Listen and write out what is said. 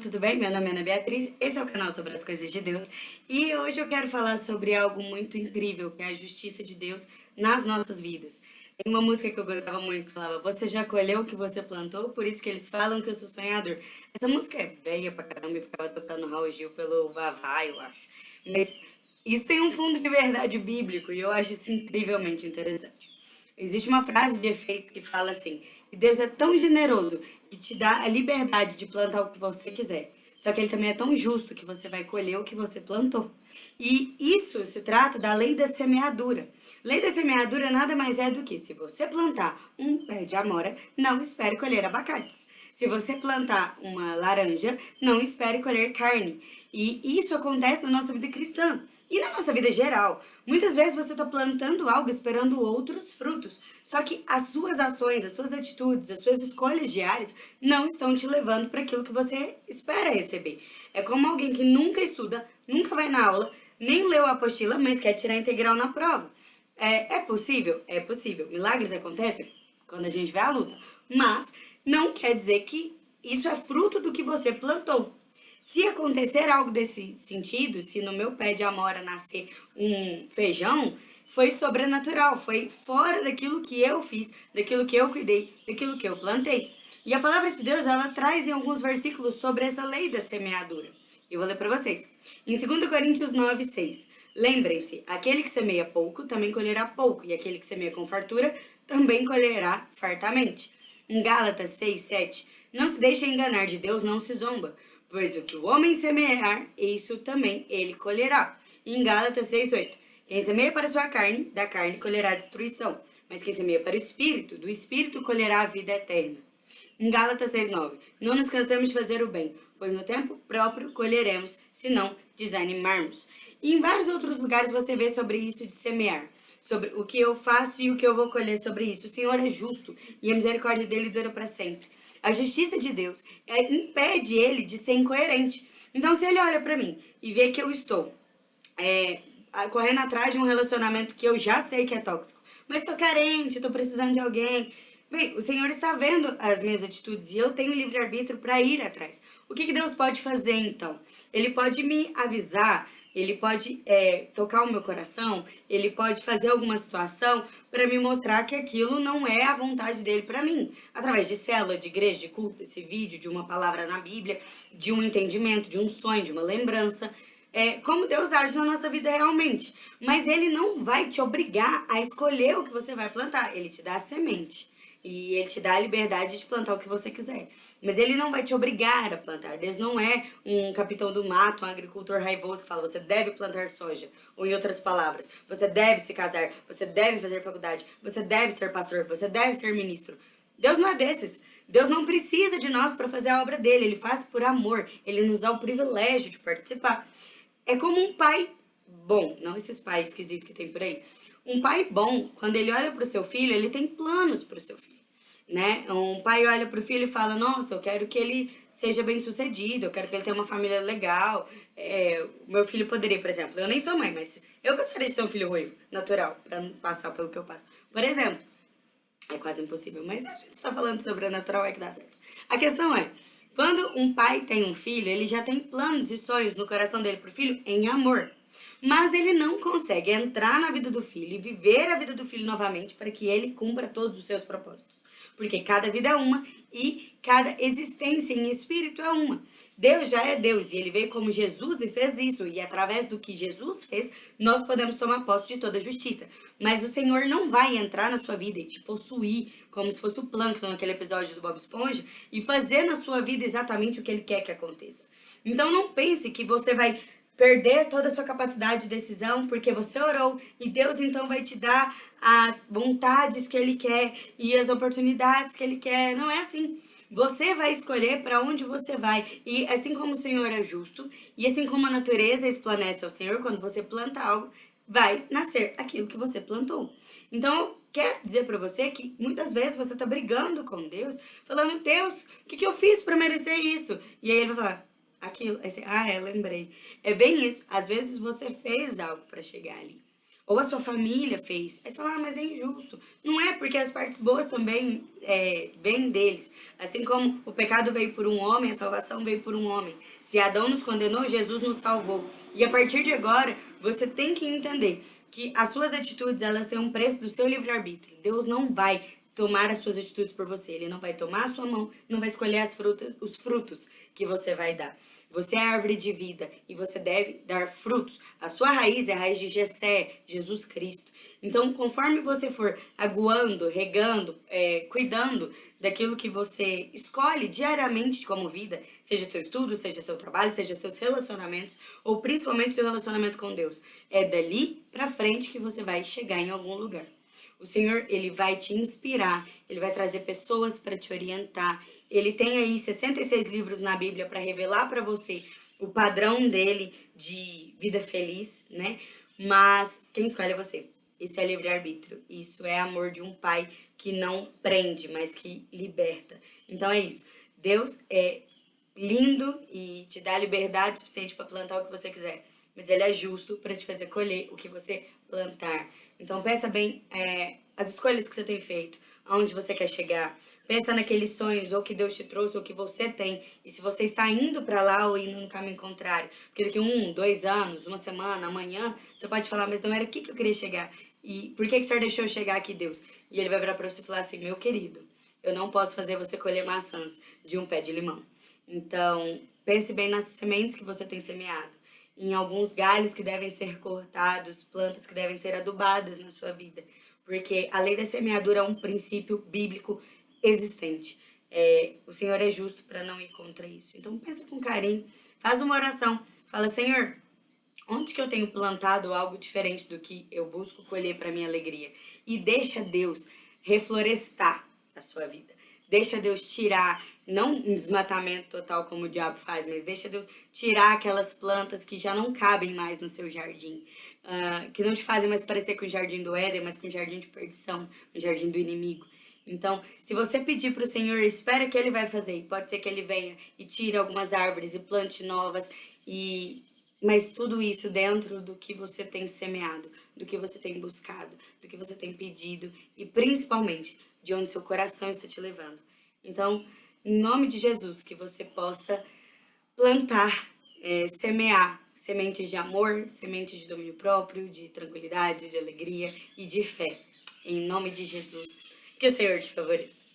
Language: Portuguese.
tudo bem? Meu nome é Ana Beatriz, esse é o canal sobre as coisas de Deus e hoje eu quero falar sobre algo muito incrível, que é a justiça de Deus nas nossas vidas. Tem uma música que eu gostava muito que falava Você já colheu o que você plantou, por isso que eles falam que eu sou sonhador. Essa música é velha pra caramba e ficava tocando Raul Gil pelo Vavá, eu acho. Mas isso tem um fundo de verdade bíblico e eu acho isso incrivelmente interessante. Existe uma frase de efeito que fala assim, que Deus é tão generoso que te dá a liberdade de plantar o que você quiser. Só que ele também é tão justo que você vai colher o que você plantou. E isso se trata da lei da semeadura. Lei da semeadura nada mais é do que se você plantar um pé de amora, não espere colher abacates. Se você plantar uma laranja, não espere colher carne. E isso acontece na nossa vida cristã. E na nossa vida geral, muitas vezes você está plantando algo esperando outros frutos, só que as suas ações, as suas atitudes, as suas escolhas diárias não estão te levando para aquilo que você espera receber. É como alguém que nunca estuda, nunca vai na aula, nem leu a apostila, mas quer tirar integral na prova. É, é possível? É possível. Milagres acontecem quando a gente vê a luta, mas não quer dizer que isso é fruto do que você plantou. Se acontecer algo desse sentido, se no meu pé de amora nascer um feijão, foi sobrenatural, foi fora daquilo que eu fiz, daquilo que eu cuidei, daquilo que eu plantei. E a palavra de Deus, ela traz em alguns versículos sobre essa lei da semeadura. Eu vou ler para vocês. Em 2 Coríntios 9, 6. Lembrem-se, aquele que semeia pouco também colherá pouco, e aquele que semeia com fartura também colherá fartamente. Em Gálatas 6, 7. Não se deixe enganar de Deus, não se zomba. Pois o que o homem semear, isso também ele colherá. Em Gálatas 6,8. Quem semeia para sua carne, da carne colherá destruição. Mas quem semeia para o Espírito, do Espírito colherá a vida eterna. Em Gálatas 6,9. Não nos cansamos de fazer o bem, pois no tempo próprio colheremos, se não desanimarmos. E em vários outros lugares você vê sobre isso de semear sobre o que eu faço e o que eu vou colher sobre isso. O Senhor é justo e a misericórdia dele dura para sempre. A justiça de Deus é, impede ele de ser incoerente. Então, se ele olha para mim e vê que eu estou é, correndo atrás de um relacionamento que eu já sei que é tóxico, mas estou carente, estou precisando de alguém, Bem, o Senhor está vendo as minhas atitudes e eu tenho livre-arbítrio para ir atrás. O que, que Deus pode fazer, então? Ele pode me avisar ele pode é, tocar o meu coração, ele pode fazer alguma situação para me mostrar que aquilo não é a vontade dele para mim. Através de célula, de igreja, de culto, desse vídeo, de uma palavra na Bíblia, de um entendimento, de um sonho, de uma lembrança. É, como Deus age na nossa vida realmente. Mas ele não vai te obrigar a escolher o que você vai plantar, ele te dá a semente. E ele te dá a liberdade de plantar o que você quiser. Mas ele não vai te obrigar a plantar. Deus não é um capitão do mato, um agricultor raivoso que fala você deve plantar soja. Ou em outras palavras, você deve se casar, você deve fazer faculdade, você deve ser pastor, você deve ser ministro. Deus não é desses. Deus não precisa de nós para fazer a obra dele. Ele faz por amor. Ele nos dá o privilégio de participar. É como um pai bom, não esses pais esquisitos que tem por aí. Um pai bom, quando ele olha para o seu filho, ele tem planos para o seu filho né? Um pai olha pro filho e fala, nossa, eu quero que ele seja bem sucedido, eu quero que ele tenha uma família legal. É, o meu filho poderia, por exemplo, eu nem sou mãe, mas eu gostaria de ter um filho ruivo, natural, para não passar pelo que eu passo. Por exemplo, é quase impossível, mas a gente está falando sobre a natural, é que dá certo. A questão é, quando um pai tem um filho, ele já tem planos e sonhos no coração dele pro filho em amor. Mas ele não consegue entrar na vida do filho e viver a vida do filho novamente para que ele cumpra todos os seus propósitos porque cada vida é uma e cada existência em espírito é uma. Deus já é Deus e ele veio como Jesus e fez isso. E através do que Jesus fez, nós podemos tomar posse de toda a justiça. Mas o Senhor não vai entrar na sua vida e te possuir como se fosse o plâncton naquele episódio do Bob Esponja e fazer na sua vida exatamente o que ele quer que aconteça. Então não pense que você vai perder toda a sua capacidade de decisão porque você orou e Deus então vai te dar as vontades que Ele quer e as oportunidades que Ele quer. Não é assim. Você vai escolher para onde você vai. E assim como o Senhor é justo, e assim como a natureza esplanece ao Senhor, quando você planta algo, vai nascer aquilo que você plantou. Então, quer dizer para você que muitas vezes você está brigando com Deus, falando, Deus, o que, que eu fiz para merecer isso? E aí ele vai falar, aquilo. Aí você, ah, é, lembrei. É bem isso. Às vezes você fez algo para chegar ali. ou a sua família fez. Aí você fala, ah, mas é injusto. Não é, porque as partes boas também é, vêm deles. Assim como o pecado veio por um homem, a salvação veio por um homem. Se Adão nos condenou, Jesus nos salvou. E a partir de agora, você tem que entender que as suas atitudes, elas têm um preço do seu livre-arbítrio. Deus não vai tomar as suas atitudes por você. Ele não vai tomar a sua mão, não vai escolher as frutas, os frutos que você vai dar. Você é árvore de vida e você deve dar frutos. A sua raiz é a raiz de Jessé, Jesus Cristo. Então, conforme você for aguando, regando, é, cuidando daquilo que você escolhe diariamente como vida, seja seu estudo, seja seu trabalho, seja seus relacionamentos, ou principalmente seu relacionamento com Deus, é dali pra frente que você vai chegar em algum lugar. O Senhor, ele vai te inspirar, ele vai trazer pessoas para te orientar. Ele tem aí 66 livros na Bíblia para revelar para você o padrão dele de vida feliz, né? Mas quem escolhe é você. Isso é livre-arbítrio. Isso é amor de um pai que não prende, mas que liberta. Então é isso. Deus é lindo e te dá liberdade suficiente para plantar o que você quiser. Mas ele é justo para te fazer colher o que você plantar. Então pensa bem é, as escolhas que você tem feito, aonde você quer chegar. Pensa naqueles sonhos, ou que Deus te trouxe, ou que você tem. E se você está indo para lá ou indo no caminho contrário. Porque daqui um, dois anos, uma semana, amanhã, você pode falar, mas não era aqui que eu queria chegar. E por que, que o Senhor deixou eu chegar aqui, Deus? E ele vai virar para você e falar assim, meu querido, eu não posso fazer você colher maçãs de um pé de limão. Então, pense bem nas sementes que você tem semeado em alguns galhos que devem ser cortados, plantas que devem ser adubadas na sua vida. Porque a lei da semeadura é um princípio bíblico existente. É, o Senhor é justo para não ir contra isso. Então pensa com carinho, faz uma oração, fala, Senhor, onde que eu tenho plantado algo diferente do que eu busco colher para minha alegria? E deixa Deus reflorestar a sua vida. Deixa Deus tirar não um desmatamento total como o diabo faz, mas deixa Deus tirar aquelas plantas que já não cabem mais no seu jardim, uh, que não te fazem mais parecer com o jardim do Éden, mas com o jardim de perdição, o jardim do inimigo. Então, se você pedir para o Senhor, espera que Ele vai fazer. Pode ser que Ele venha e tire algumas árvores e plante novas, e mas tudo isso dentro do que você tem semeado, do que você tem buscado, do que você tem pedido e principalmente de onde seu coração está te levando. Então, em nome de Jesus, que você possa plantar, é, semear sementes de amor, sementes de domínio próprio, de tranquilidade, de alegria e de fé. Em nome de Jesus. Que o Senhor te favoreça.